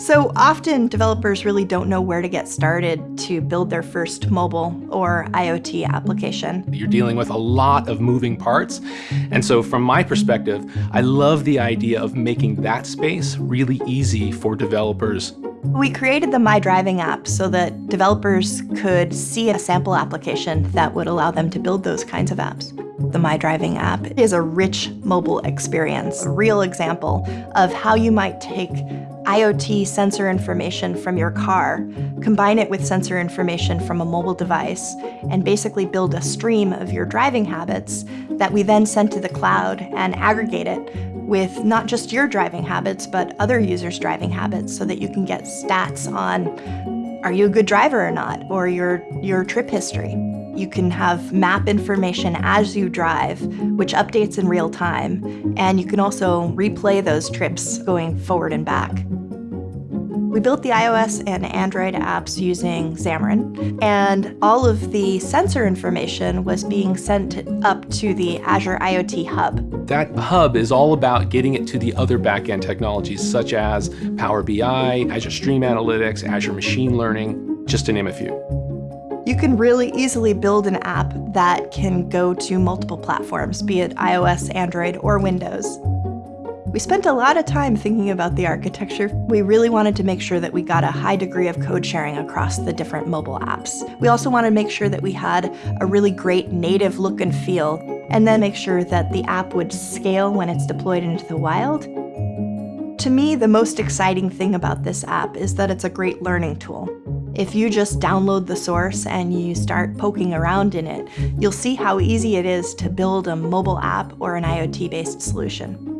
So often developers really don't know where to get started to build their first mobile or IoT application. You're dealing with a lot of moving parts. And so from my perspective, I love the idea of making that space really easy for developers. We created the My Driving app so that developers could see a sample application that would allow them to build those kinds of apps. The My Driving app is a rich mobile experience, a real example of how you might take IoT sensor information from your car, combine it with sensor information from a mobile device, and basically build a stream of your driving habits that we then send to the cloud and aggregate it with not just your driving habits, but other users' driving habits so that you can get stats on are you a good driver or not, or your, your trip history. You can have map information as you drive, which updates in real time, and you can also replay those trips going forward and back. We built the iOS and Android apps using Xamarin, and all of the sensor information was being sent up to the Azure IoT Hub. That hub is all about getting it to the other backend technologies such as Power BI, Azure Stream Analytics, Azure Machine Learning, just to name a few. You can really easily build an app that can go to multiple platforms, be it iOS, Android, or Windows. We spent a lot of time thinking about the architecture. We really wanted to make sure that we got a high degree of code sharing across the different mobile apps. We also wanted to make sure that we had a really great native look and feel, and then make sure that the app would scale when it's deployed into the wild. To me, the most exciting thing about this app is that it's a great learning tool. If you just download the source and you start poking around in it, you'll see how easy it is to build a mobile app or an IoT-based solution.